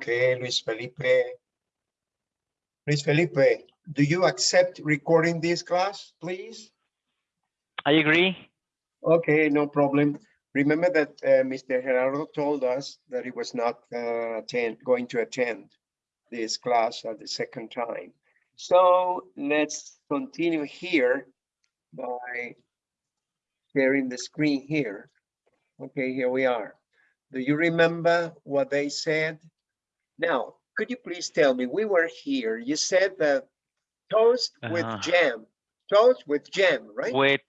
Okay, Luis Felipe. Luis Felipe, do you accept recording this class, please? I agree. Okay, no problem. Remember that uh, Mr. Gerardo told us that he was not uh, attend, going to attend this class at the second time. So let's continue here by sharing the screen here. Okay, here we are. Do you remember what they said? Now, could you please tell me, we were here, you said that toast with Uh-huh. jam, toast with jam, right? With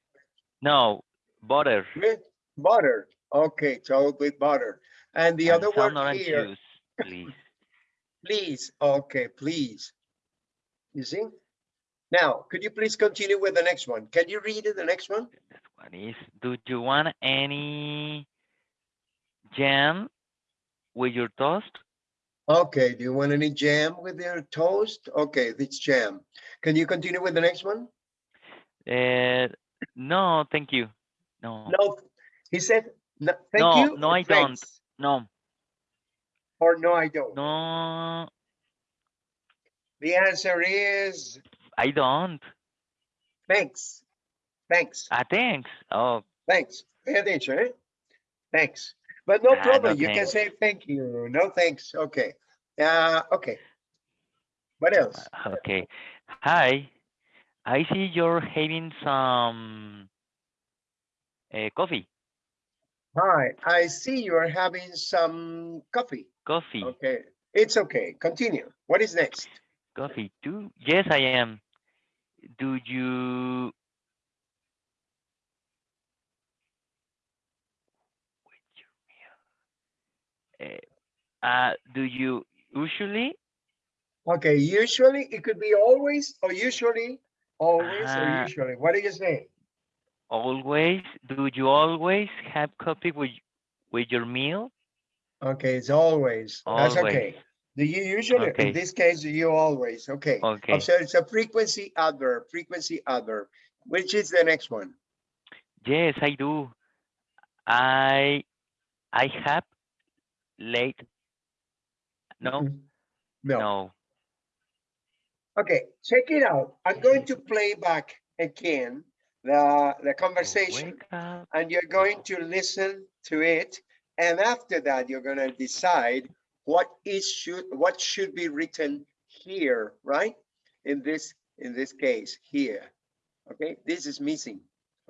no butter. With butter. Okay, toast with butter. And the and other orange here, juice, please. please, okay, please. You see? Now, could you please continue with the next one? Can you read it, the next one? This one is, do you want any jam with your toast? Okay, do you want any jam with your toast? Okay, it's jam. Can you continue with the next one? Uh, no, thank you. No, No, he said, no, thank No, you. no, I don't. no, Or no, I don't. no, The answer is I don't. thanks. Thanks, Ah, thanks. Oh, thanks. Pay attention, eh? Thanks. But no Ah, problem, you can say thank you. No, thanks. Okay. Uh, okay. What else? okay. Hi, I see you're having some uh, coffee. Hi, I see you are having some coffee. Coffee, Okay, it's okay. Continue. What is next? coffee too? Yes, I am. Do you? Uh, uh, do you usually? Okay, usually it could be always or usually, always or Uh, usually. What do you say? Always? Do you always have coffee with with your meal? Okay, it's always. That's okay. Do you usually, in this case, do you always? Okay. Okay. so it's a frequency adverb, frequency adverb. Which is the next one? Yes, I do. I I have late. No, No. no. Okay, check it out. I'm going to play back again the, the conversation and you're going to listen to it. And after that, you're gonna decide what is should, what should be written here, right? In this, in this case, here. Okay, this is missing.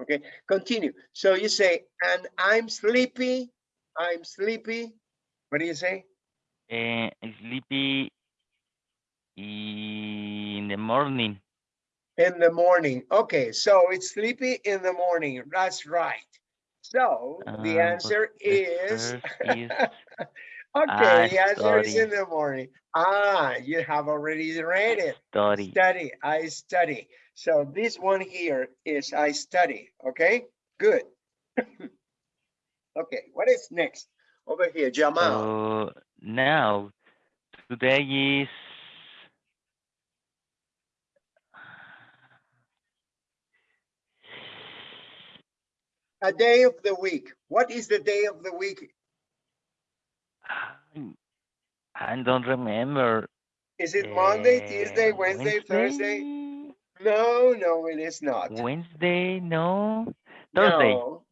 Okay, continue. So you say, and I'm sleepy, I'm sleepy. What do you say? Uh, sleepy in the morning. In the morning. Okay, so it's sleepy in the morning. That's right. So the Uh, answer the is, is okay, the answer is in the morning. Ah, you have already read it. study. Study, I study. So this one here is I study, okay? Good. Okay, what is next? Over here, Jamal. So now, today is A day of the week. What is the day of the week? I- don't remember. Is it Monday, Tuesday, Uh, Wednesday, Thursday? No, no, it is not. Wednesday, no. Thursday. No.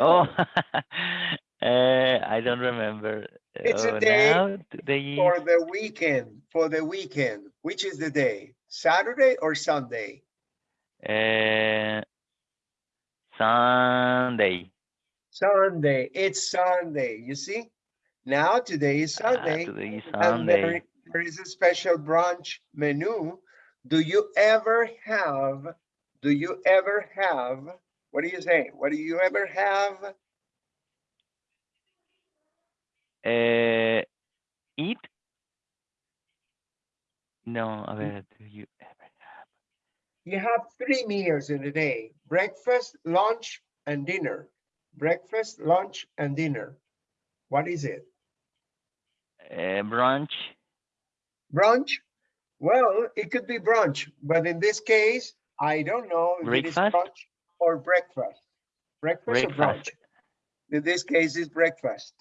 Oh, No. uh, I don't remember. It's a Oh, day now today For the weekend, for the weekend, which is the day? Saturday or Sunday? uh, Sunday. Sunday, it's Sunday, you see? Now today is Ah, Sunday. today is And there, Sunday. there is a special brunch menu. Do you ever have, do you ever have, what do you say? What do you ever have? Uh, eat? No, a ver, do you ever have? You have three meals in a day, breakfast, lunch, and dinner. Breakfast, lunch, and dinner. What is it? Uh, brunch? Brunch? Well, it could be brunch, but in this case, I don't know if it is Breakfast? brunch or breakfast. Breakfast or brunch? In this case, it's breakfast.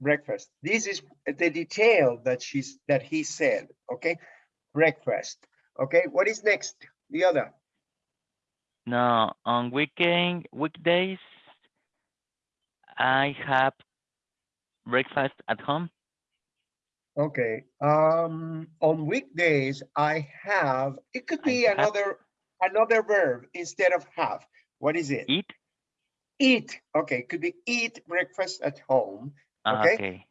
Breakfast. This is the detail that she's, that he said, okay? Breakfast, okay? What is next? The other, No, on weekend, weekdays, I have breakfast at home. okay. Um, on weekdays, I have, it could I be have- another, another verb instead of have. What is it? Eat? Eat, okay, could be eat breakfast at home. Ah, Okay. Okay.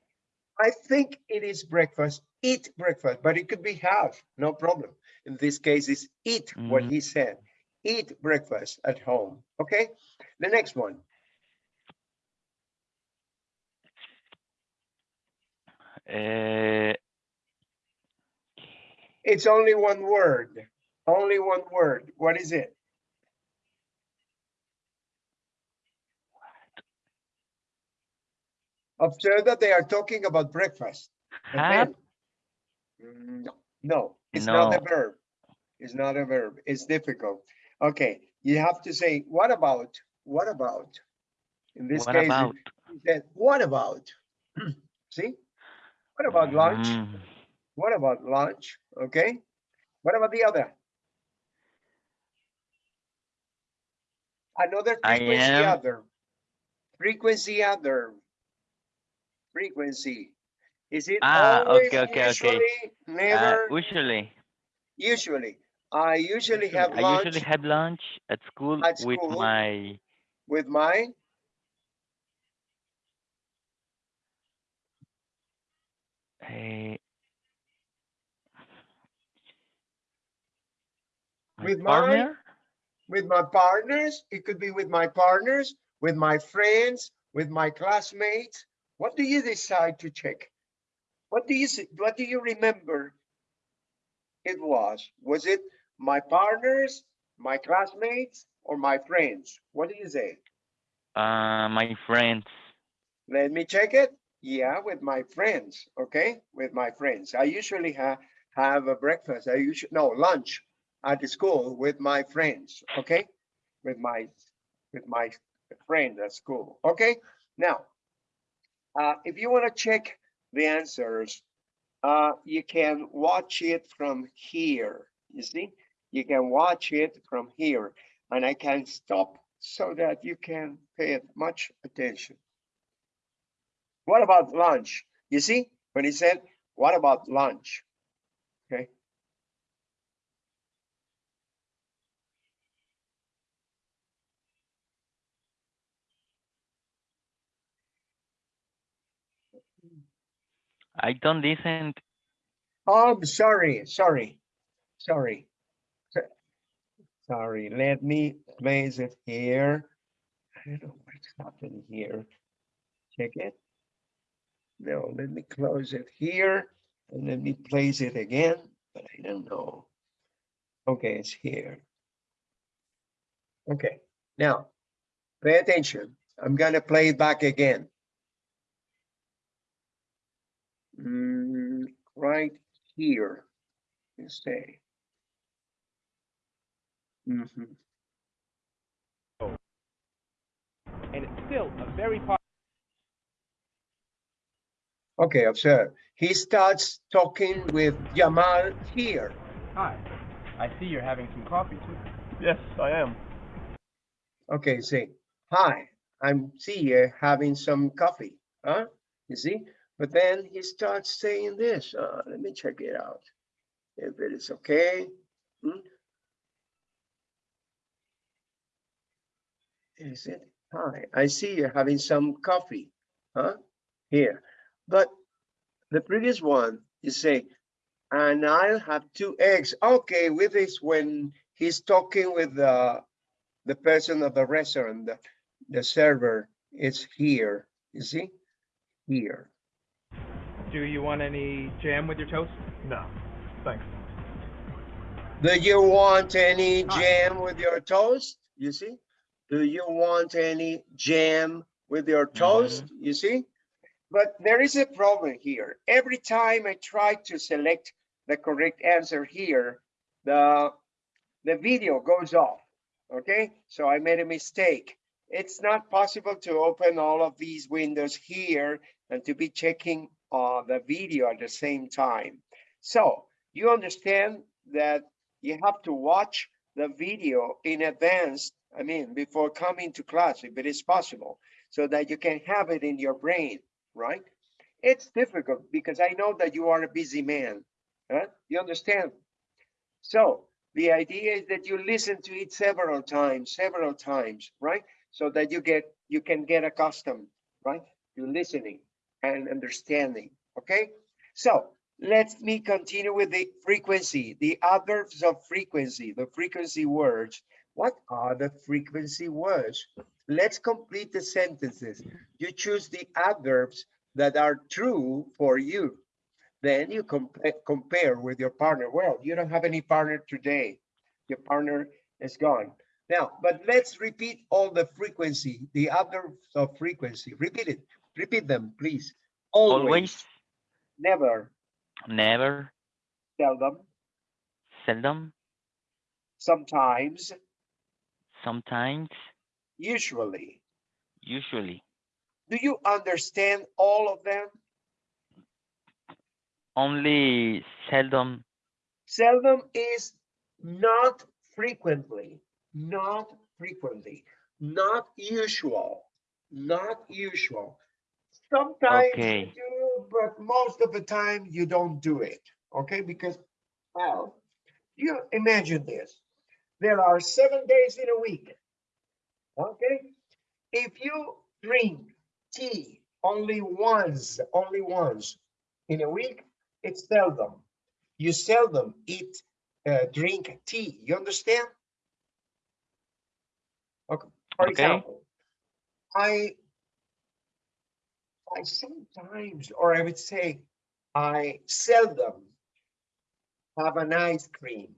I think it is breakfast, eat breakfast, but it could be have, no problem. In this case, it's eat what Mhm. he said. Eat breakfast at home, okay? The next one, Uh, it's only one word, only one word. What is it? Observe that they are talking about breakfast. have, then- No, no, it's not a verb. It's not a verb. It's difficult. Okay, you have to say, what about, what about? In this what case, about? you said, what about? See? What about lunch? Mm, What about lunch? Okay? What about the other? Another I frequency other. Frequency other. Frequency. Is it Ah, always, okay, okay, okay. usually, uh, never, usually, usually? I usually have I lunch usually have lunch at school At with my with my, uh, my With my- with my partners. It could be with my partners, with my friends, with my classmates. What do you decide to check? What do you, what do you remember? It was, was it my partners, my classmates, or my friends? What do you say? Uh, my friends. Let me check it. Yeah, with my friends, okay? With my friends. I usually have, have a breakfast. I usually, no, lunch at the school with my friends, okay? With my, with my friends at school, okay? Now, uh, if you want to check the answers, uh, you can watch it from here, you see? You can watch it from here, and I can stop so that you can pay much attention. What about lunch? You see, when he said, what about lunch? Okay. I don't listen. Oh, sorry, sorry, sorry. Sorry, let me place it here. I don't know what's happening here. Check it. No, let me close it here and let me place it again, but I don't know. Okay, it's here. Okay, now, pay attention. I'm gonna play it back again. Mm, right here, you say. Mhm. and it's still a very popular. Okay, observe. He starts talking with Jamal here. Hi, I see you're having some coffee too. Yes, I am. Okay, say, hi, I'm Sia having some coffee, huh? You see? But then he starts saying this. Uh, let me check it out. If it is okay. Hmm? Is it? Hi, I see you're having some coffee, huh? Here. But the previous one, you say, and I'll have two eggs. Okay, with this when he's talking with the the person of the restaurant, the, the server is here, you see? Here. Do you want any jam with your toast? No, thanks. Do you want any jam with your toast? You see? Do you want any jam with your mm-hmm. toast? You see? But there is a problem here. Every time I try to select the correct answer here, the, the video goes off. Okay, so I made a mistake. it's not possible to open all of these windows here and to be checking uh, the video at the same time. So you understand that you have to watch the video in advance, I mean, before coming to class, if it is possible, so that you can have it in your brain, right? It's difficult because I know that you are a busy man. Huh? You understand? So the idea is that you listen to it several times, several times, right? So that you get you can get accustomed, right? To listening and understanding. Okay. So let me continue with the frequency, the adverbs of frequency, the frequency words. What are the frequency words? Let's complete the sentences. You choose the adverbs that are true for you. Then you compa- compare with your partner. Well, you don't have any partner today. Your partner is gone. Now, but let's repeat all the frequency, the adverbs of frequency. Repeat it. Repeat them, please. Always, Always, never, never, seldom, seldom, sometimes, sometimes, usually. usually. Do you understand all of them? Only seldom, Seldom is not frequently, not frequently, not usual, not usual. Sometimes you do, but most of the time you don't do it, okay? Because, well, you imagine this. There are seven days in a week, okay? If you drink tea only once, only once in a week, it's seldom. You seldom eat, uh, drink tea. You understand? Okay. For Okay. example, I, I sometimes, or I would say, I seldom have an ice cream.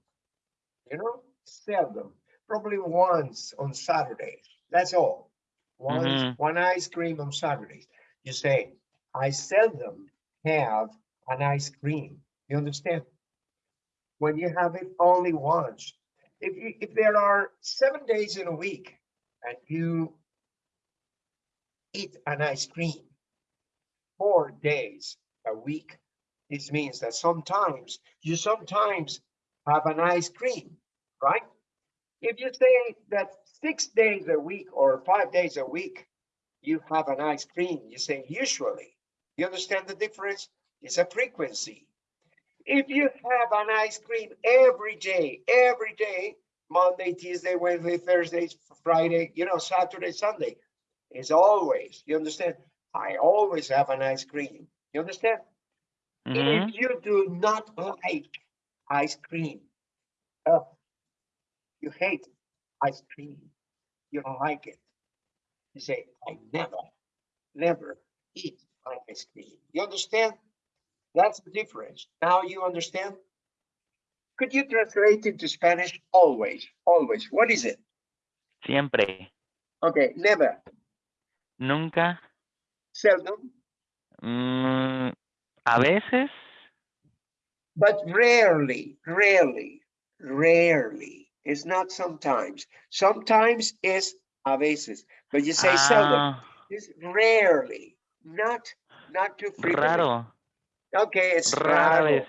You know, seldom. Probably once on Saturdays. That's all. Once, Mhm. one ice cream on Saturdays. You say, I seldom have an ice cream. You understand? When you have it only once. If you, if there are seven days in a week and you eat an ice cream four days a week, this means that sometimes you sometimes have an ice cream, right? If you say that six days a week or five days a week, you have an ice cream, you say usually. You understand the difference? It's a frequency. If you have an ice cream every day, every day, Monday, Tuesday, Wednesday, Thursday, Friday, you know, Saturday, Sunday, it's always, you understand? I always have an ice cream. You understand? Mhm. If you do not like ice cream, uh, you hate ice cream, you don't like it. You say, I never, never eat ice cream. You understand? That's the difference. Now you understand? Could you translate into Spanish? Always, always. What is it? siempre, Okay, never, nunca, seldom, mm, a veces, but rarely, rarely, rarely. It's not sometimes. Sometimes is a veces, but you say seldom. ah, It's rarely, not, not too frequently. raro, Okay, it's rara raro, vez,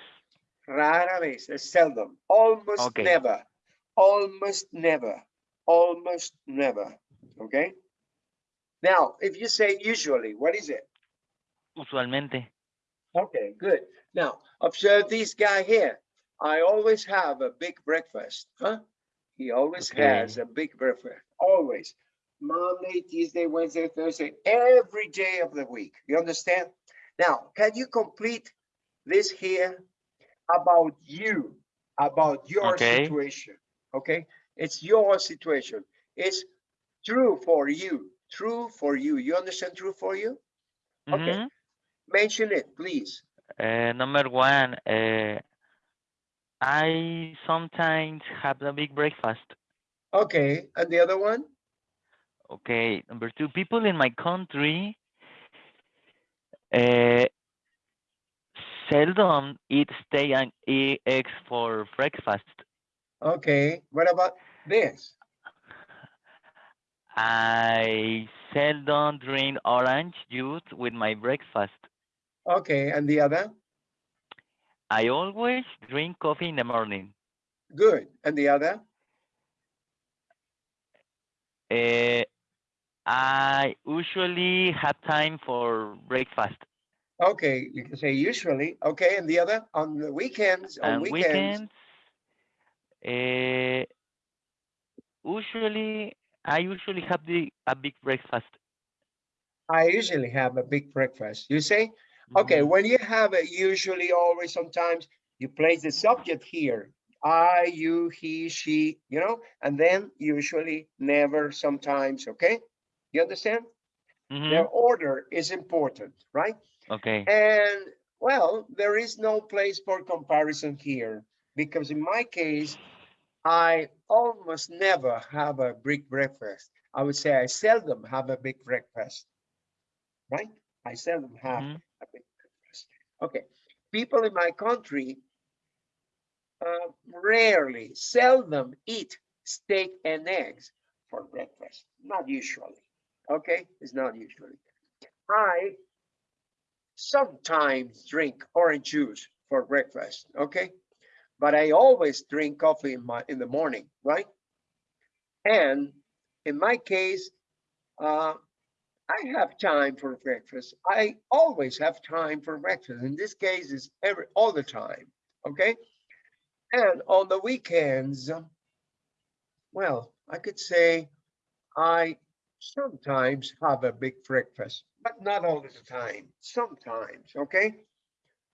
rara vez, it's seldom, almost Okay. never, almost never, almost never, okay? Now, if you say usually, what is it? usualmente, Okay, good. Now, observe this guy here. I always have a big breakfast, huh? He always has a big breakfast, always. Monday, Tuesday, Wednesday, Thursday, every day of the week. You understand? Now, can you complete this here about you, about your Okay. situation? Okay, it's your situation. It's true for you, true for you. You understand true for you? Okay. Mhm. Mention it, please. Uh, number one, uh, I sometimes have a big breakfast. Okay, and the other one? Okay, number two, people in my country uh, seldom eat steak and eggs for breakfast. Okay, what about this? I seldom drink orange juice with my breakfast. Okay, and the other? I always drink coffee in the morning. Good. And the other? Uh, I usually have time for breakfast. Okay, you can say usually. Okay, and the other? On the weekends, on and weekends? weekends, uh, usually I usually have the a big breakfast. I usually have a big breakfast. You say? Okay, Mhm. when you have it, usually, always, sometimes, you place the subject here. I, you, he, she, you know, and then usually, never, sometimes, okay? You understand? Mhm. Their order is important, right? Okay. And well, there is no place for comparison here because in my case, I almost never have a big breakfast. I would say I seldom have a big breakfast, right? I seldom have Mhm. a big breakfast. Okay, people in my country uh, rarely, seldom eat steak and eggs for breakfast. Not usually. Okay, it's not usually. I sometimes drink orange juice for breakfast. Okay, but I always drink coffee in my in the morning, right? And in my case, uh, I have time for breakfast. I always have time for breakfast. In this case, it's every all the time. Okay. And on the weekends, well, I could say I sometimes have a big breakfast, but not all the time. Sometimes, okay?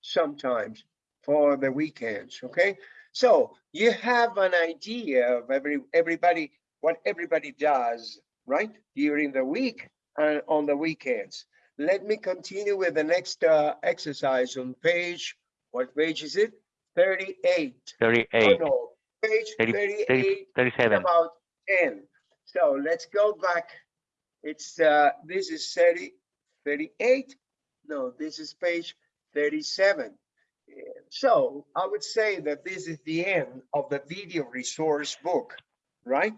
Sometimes for the weekends, okay? So you have an idea of every everybody what everybody does, right? During the week and on the weekends. Let me continue with the next uh, exercise on page, what page is it? 38. Oh, 38, no, page 30 38 30 37. about 10. So let's go back. It's, uh, this is 30, 38. No, this is page 37. So I would say that this is the end of the video resource book, right?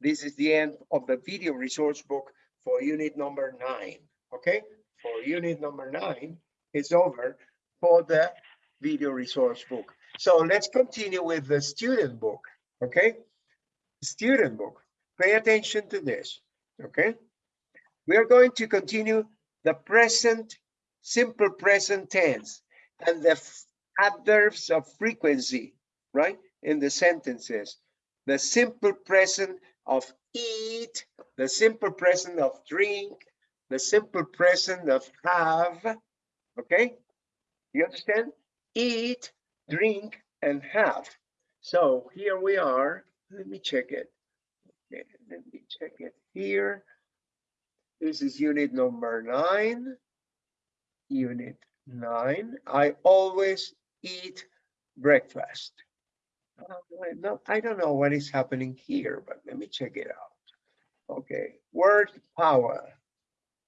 This is the end of the video resource book for unit number nine, okay? For unit number nine, it's over for the video resource book. So let's continue with the student book, okay? Student book, pay attention to this, okay? We are going to continue the present, simple present tense and the adverbs of frequency, right? In the sentences, the simple present of eat, the simple present of drink, the simple present of have, okay? You understand? Eat, drink, and have. So here we are. Let me check it. Okay, let me check it here. This is unit number nine. Unit nine. I always eat breakfast. I don't- I don't know what is happening here, but let me check it out. Okay, word power.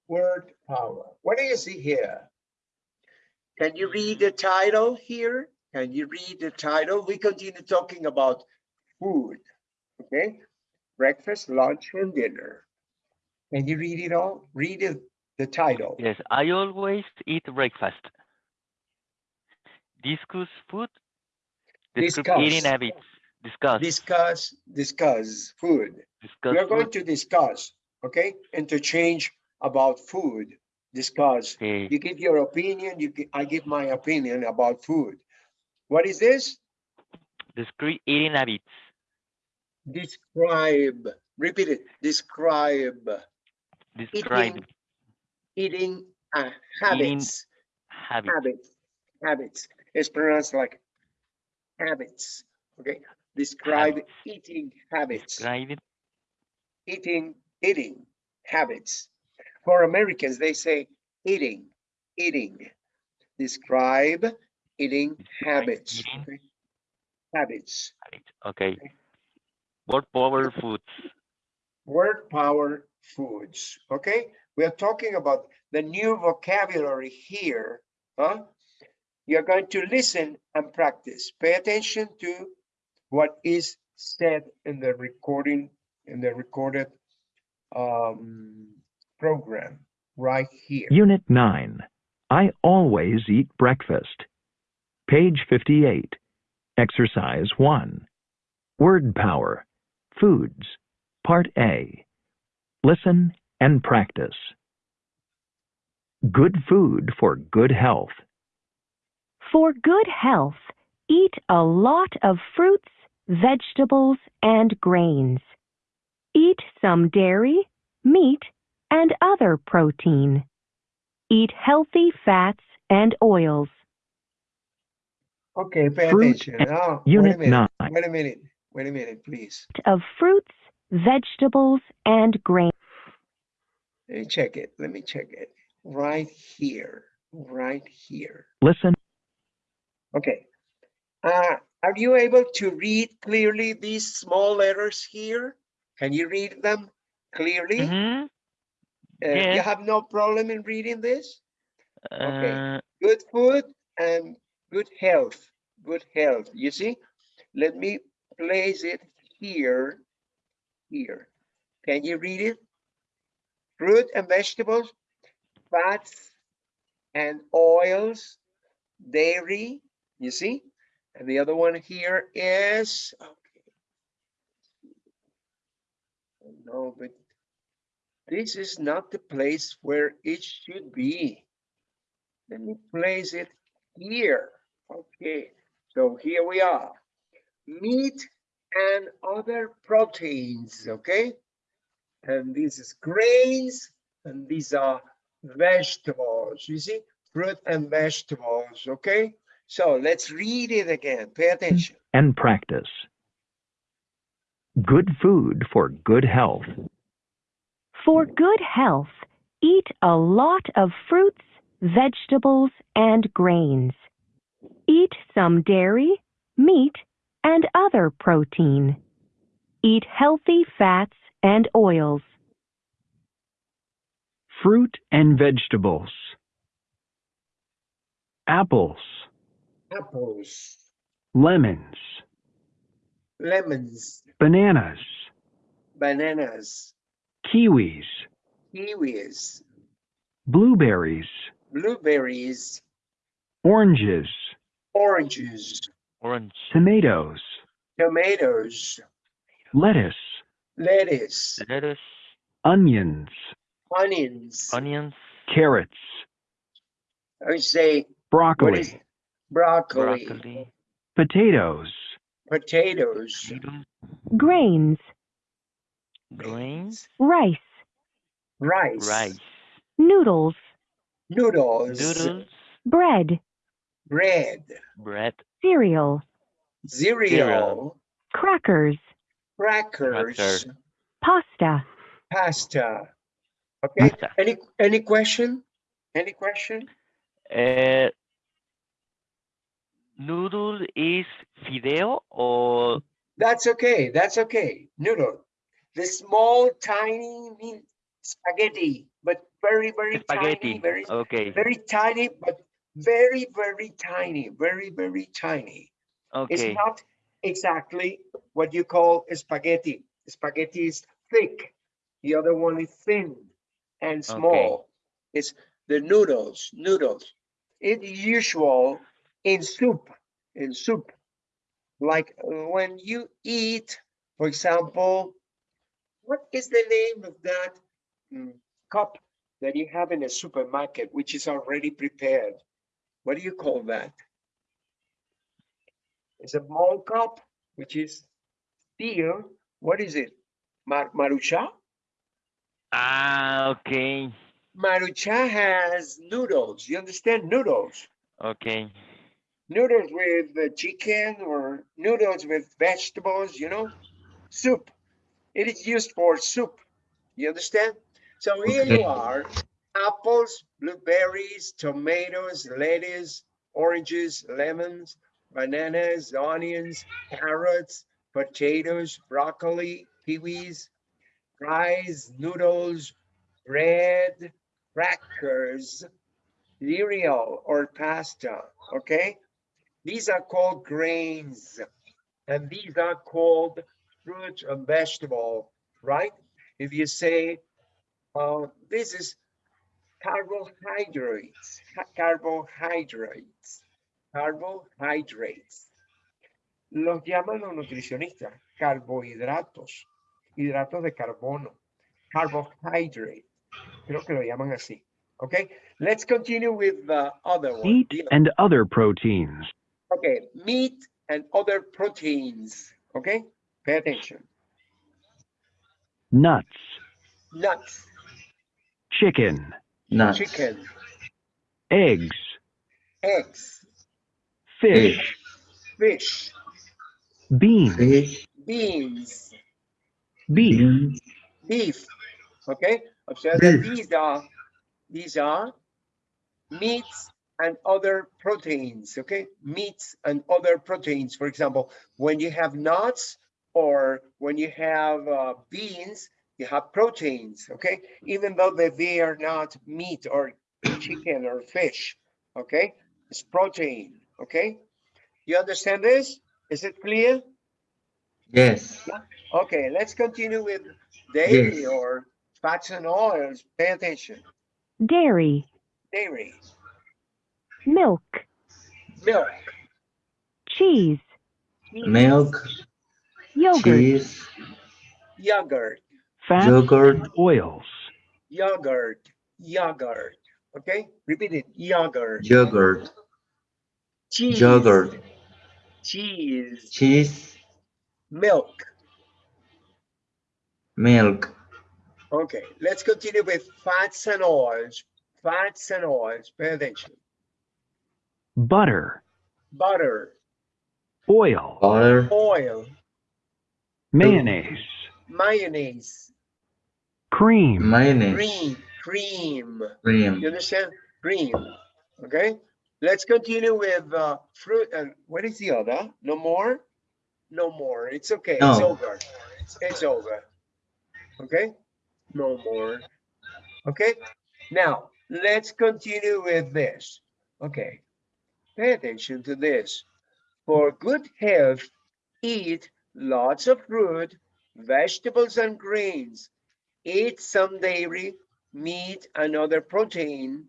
Word power. What do you see here? Can you read the title here? Can you read the title? We continue talking about food, okay? Breakfast, lunch, and dinner. Can you read it all? Read it, the title. Yes, I always eat breakfast. Discuss food. Discuss eating habits. Discuss. Discuss, discuss food. discuss We are going to discuss, okay? Interchange about food, discuss. Okay. You give your opinion, you, I give my opinion about food. What is this? Describe eating habits. Describe, repeat it, describe Describe eating uh, habits, habits. habits, habits. It's pronounced like habits, okay? Describe Habits. eating habits, Describe it. eating, eating habits. For Americans, they say eating, eating. Describe eating Describe habits. eating okay? Habits. Okay. Word power foods. word power foods okay we are talking about the new vocabulary here huh you're going to listen and practice pay attention to what is said in the recording in the recorded um, program right here. Unit 9. I always eat breakfast. Page 58. Exercise 1. Word power. Foods. Part A. Listen and practice. Good food for good health. For good health, eat a lot of fruits, vegetables, and grains. Eat some dairy, meat, and other protein. Eat healthy fats and oils. Okay, pay Fruit attention. and- Oh, wait a Unit minute. 9. Wait a minute. Wait a minute, please. Of fruits, vegetables, and grains. Let me check it. Let me check it. Right here. Right here. Listen Okay. Uh, are you able to read clearly these small letters here? Can you read them clearly? Mhm. Uh, you have no problem in reading this? Okay. Uh, Good food and good health. Good health. You see? Let me place it here. Here. Can you read it? Fruit and vegetables, fats and oils, dairy. You see? And the other one here is okay. No, but this is not the place where it should be. Let me place it here. Okay, so here we are. Meat and other proteins, okay? And this is grains, and these are vegetables, you see? Fruit and vegetables, okay? So let's read it again. Pay attention. and practice. Good food for good health. For good health, eat a lot of fruits, vegetables, and grains. Eat some dairy, meat, and other protein. Eat healthy fats and oils. fruit and vegetables, apples, Apples, lemons, lemons, bananas, bananas, kiwis, kiwis, blueberries, blueberries, oranges, oranges, orange. tomatoes, tomatoes, lettuce, lettuce, Lettuce, onions, onions. onions, carrots, I would say broccoli, what is broccoli, broccoli, potatoes, potatoes, potatoes, Grains, grains, rice, rice, rice, noodles, noodles, noodles, bread, bread, bread, cereal, cereal, Cereal. crackers, crackers, Cracker. pasta. pasta. Okay, Pasta. any, any question? Any question? Uh, noodle is fideo or That's okay, that's okay. Noodle. The small, tiny mean spaghetti, but very, very tiny, spaghetti? very, Okay, very tiny, but very, very tiny, very, very tiny. Okay. It's not exactly what you call a spaghetti. Spaghetti is thick. The other one is thin and small. It's the noodles, noodles. It's usual in soup, in soup. Like uh, when you eat, for example, what is the name of that mm, cup that you have in a supermarket, which is already prepared? What do you call that? It's a small cup, which is steel. What is it? Mar marucha? ah, okay, Marucha has noodles. You understand noodles? okay, Noodles with uh, chicken or noodles with vegetables, you know? Soup. It is used for soup. You understand? So here you are, apples, blueberries, tomatoes, lettuce, oranges, lemons, bananas, onions, carrots, potatoes, broccoli, kiwis, rice, noodles, bread, crackers, cereal or pasta, okay? These are called grains and these are called fruits and vegetable, right? if you say, uh, this is carbohydrates, carbohydrates, carbohydrates. Los llaman los nutricionistas carbohidratos, hidratos de carbono, carbohydrate. Creo que lo llaman así. Okay, let's continue with the other one. Meat and other proteins. Okay, meat and other proteins. Okay, pay attention. Nuts. Nuts, Chicken. Nuts. chicken, Eggs. eggs, Fish. fish, Beans. Fish. beans, Beef. beans, beef. Okay, observe that these are these are meats and other proteins. Okay, meats and other proteins. For example, when you have nuts or when you have uh, beans, you have proteins. Okay, even though that they are not meat or chicken or fish. Okay, it's protein. Okay, you understand this? Is it clear? Yes. Okay, let's continue with dairy Yes. or fats and oils. Pay attention. dairy, Dairy, milk, milk, cheese, Milk, yogurt, cheese, yogurt, Fats yogurt, oils. yogurt, yogurt. Okay, repeat it. Yogurt, yogurt, cheese, yogurt, cheese, cheese, milk. milk, Okay, let's continue with fats and oils. Fats and oils. Pay attention. Butter. Butter, Oil. butter, oil, Mayonnaise. mayonnaise, Cream. mayonnaise, cream, cream. You understand? Green. Okay. Let's continue with uh, fruit. And what is the other? No more? No more. It's okay. It's No. over. It's over. Okay. No more. Okay. Now let's continue with this. Okay. Pay attention to this. For good health, eat lots of fruit, vegetables, and grains. Eat some dairy, meat, and other protein.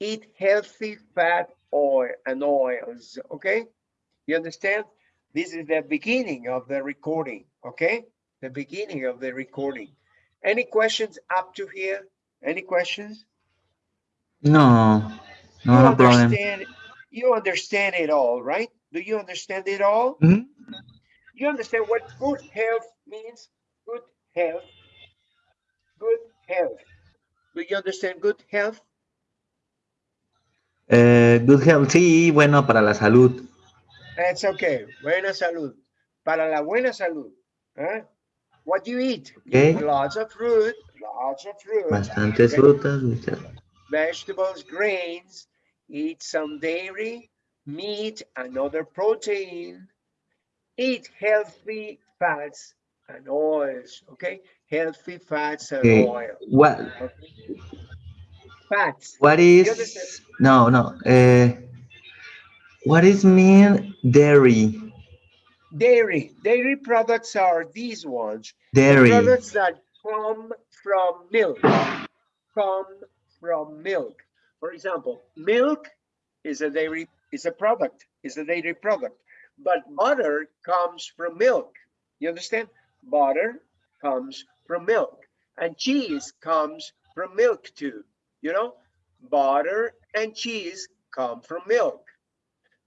Eat healthy fat, oil, and oils. Okay? You understand? This is the beginning of the recording. Okay? The beginning of the recording. Any questions up to here? Any questions? no, no, no problem. You understand it all, right? Do you understand it all? Mhm. You understand what good health means? Good health. Good health. Do you understand good health? Eh, good health, sí, bueno, para la salud. That's okay. Buena salud. Para la buena salud. ¿eh? What do you eat? You Okay. eat Lots of fruit. Lots of fruit. Bastantes frutas, muchas- vegetables, grains, eat some dairy, meat, and other protein, eat healthy fats and oils, okay? Healthy fats and Okay. oil. What, okay? Fats, what is, no, no, eh, what is mean dairy? dairy, dairy products are these ones. the Dairy, Products that come from milk, come from milk. For example, milk is a dairy, is a product, is a dairy product. But butter comes from milk. You understand? Butter comes from milk. And cheese comes from milk too. You know, butter and cheese come from milk.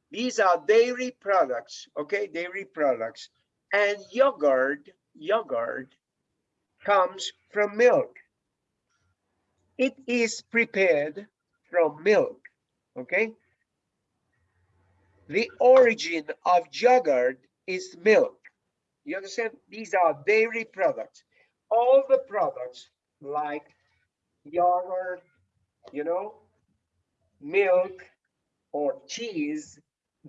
These are dairy products, okay? Dairy products. And yogurt, yogurt comes from milk. It is prepared from milk, okay? The origin of yogurt is milk. You understand? These are dairy products. All the products like yogurt, you know, milk or cheese,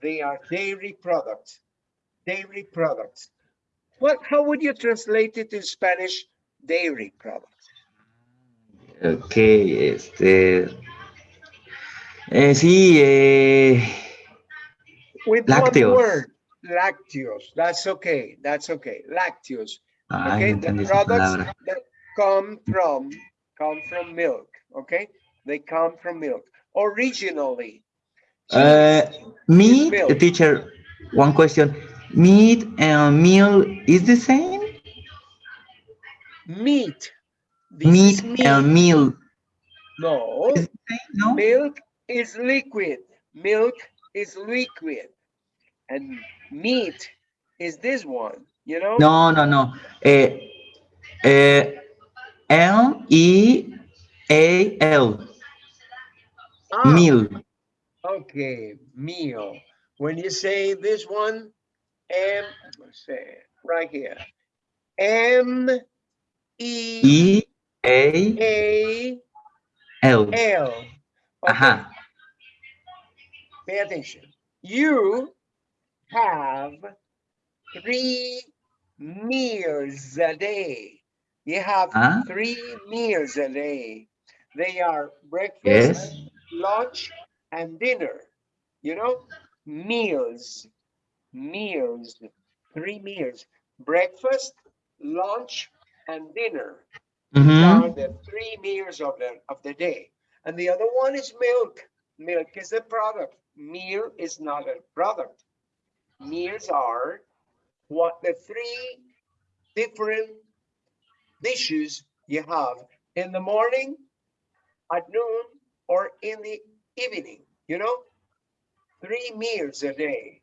they are dairy products. Dairy products. What, how would you translate it in Spanish? Dairy products. ok, este, eh, sí, eh, With Lácteos. one word, lacteos. That's okay. That's okay. Lacteos. ay, Okay, the products that come from, come from milk, okay? They come from milk. Originally. Uh, meat, milk. teacher, one question. Meat and meal is the same? Meat. This Meat meat. and meal, No, no? milk is liquid. Milk is liquid. And meat is this one, you know? No, no, no. Uh, uh, M E A L, Ah, meal. Okay, meal. When you say this one, M, let's say, right here. M E E A A L. L. Okay, Ajá. Pay attention. You have three meals a day. You have Huh? three meals a day. They are breakfast, Yes. lunch, and dinner. You know, meals, meals, three meals, breakfast, lunch, and dinner. These Mhm. are the three meals of the of the day. And the other one is milk. Milk is a product. Meal is not a product. Meals are what the three different dishes you have in the morning, at noon, or in the evening, you know? Three meals a day.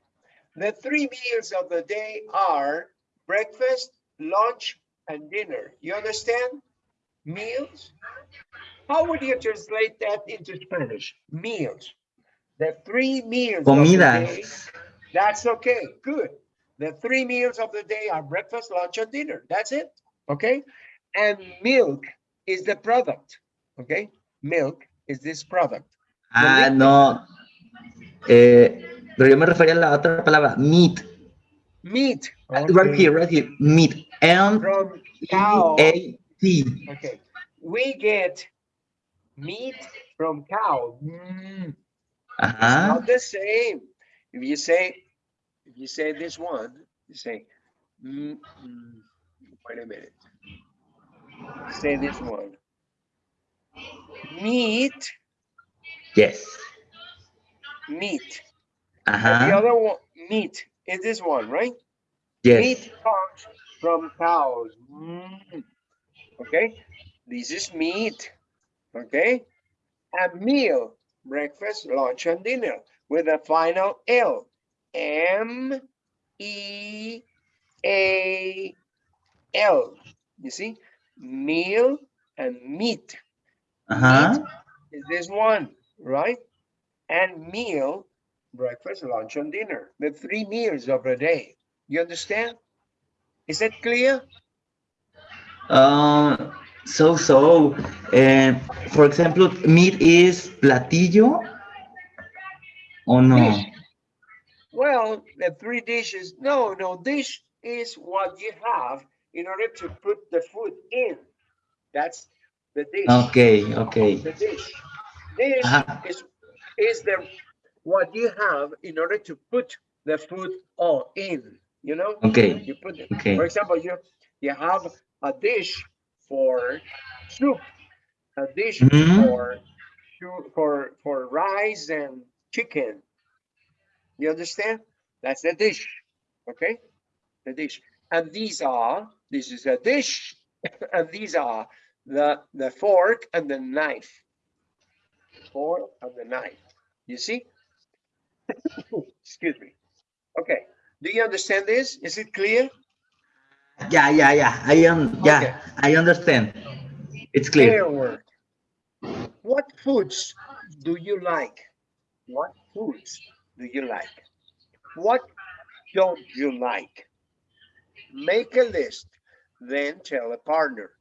The three meals of the day are breakfast, lunch, and dinner. You understand? Meals? How would you translate that into Spanish? Meals. The three meals of the day. Comidas. That's okay, good. The three meals of the day are breakfast, lunch, and dinner. That's it, okay? And milk is the product, okay? Milk is this product. Ah, no. Eh, pero yo me refería a la otra palabra, meat. Meat. Right here, right here. Meat. M From E cow. A T. Okay, we get meat from cow. Mm, It's Ajá. not the same. If you say, if you say this one, you say, mm, mm, wait a minute. Say this one. Meat, Yes. meat. And the other one, meat, is this one, right? Yes. Meat comes from cows. Mm. Okay, this is meat. Okay, and meal, breakfast, lunch, and dinner with a final L. M E A L. You see, meal and meat Ajá. is this one, right? And meal, breakfast, lunch, and dinner. The three meals of a day. You understand? Is that clear? Um, so, so, uh, for example, meat is platillo o no? Dish. Well, the three dishes. No, no, dish is what you have in order to put the food in. That's the dish. Okay, okay. The dish. Dish Ajá. is is the what you have in order to put the food all in. You know. Okay, You put it. okay. For example, you you have a dish for soup, a dish Mhm. for for for rice and chicken. You understand? That's the dish. Okay, the dish. And these are this is a dish, and these are the the fork and the knife. Fork and the knife. You see? Excuse me. Okay. Do you understand this? Is it clear? Yeah, yeah, yeah. I am, yeah, Okay. I understand. It's clear. Clear. What foods do you like? What foods do you like? What don't you like? Make a list, then tell a partner.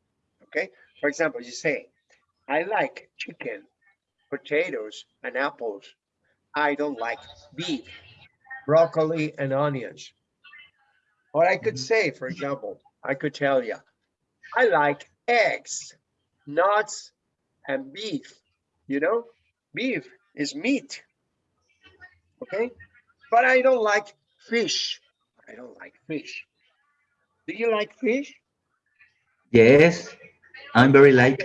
Okay. For example, you say, I like chicken, potatoes, and apples. I don't like beef, broccoli, and onions. Or I could mm-hmm. say, for example, I could tell you, I like eggs, nuts, and beef. You know, beef is meat. Okay, but I don't like fish. I don't like fish. Do you like fish? Yes. I'm very like.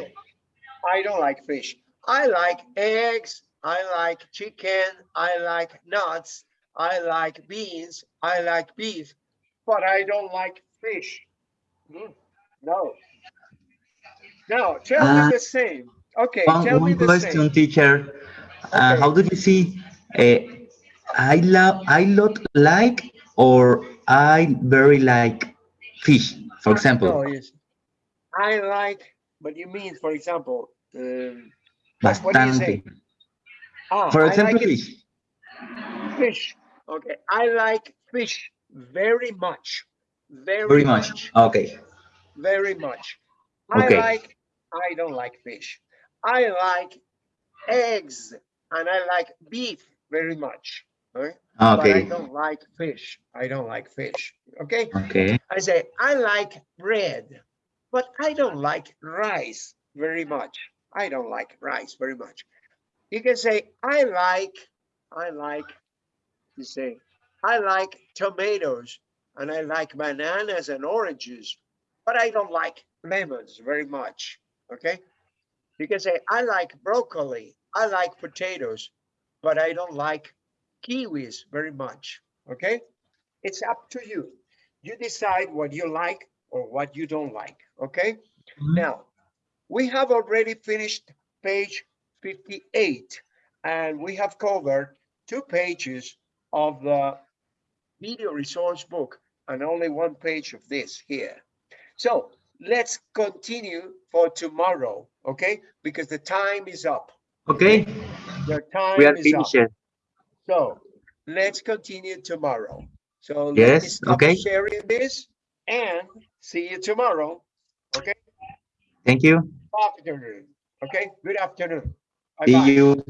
I don't like fish. I like eggs. I like chicken. I like nuts. I like beans. I like beef, but I don't like fish. Hmm, No. No, tell Uh, me the same. Okay, One, tell me one the question, same. teacher. Uh, how do you see? Uh, I love, I lot like, or I very like fish, for example. No, yes. I like, but you mean, for example, um, what- what do you say? Ah, For example, like it fish. fish. Okay, I like fish very much. Very, Very much. Okay. Very much. Okay. I like, I don't like fish. I like eggs and I like beef very much. Okay? But I don't like fish. I don't like fish. Okay. Okay. I say, I like bread, but I don't like rice very much. I don't like rice very much. You can say, I like, I like, you say, I like tomatoes and I like bananas and oranges, but I don't like lemons very much. Okay. You can say, I like broccoli, I like potatoes, but I don't like kiwis very much. Okay. It's up to you you decide what you like or what you don't like, okay? Mhm. Now, we have already finished page 58 and we have covered two pages of the video resource book and only one page of this here. So let's continue for tomorrow, okay? Because the time is up. Okay. The time We are is up. finished. So let's continue tomorrow. So Yes, stop okay. sharing this and see you tomorrow. Okay, Thank you. afternoon. Okay, good afternoon. See Bye-bye. you.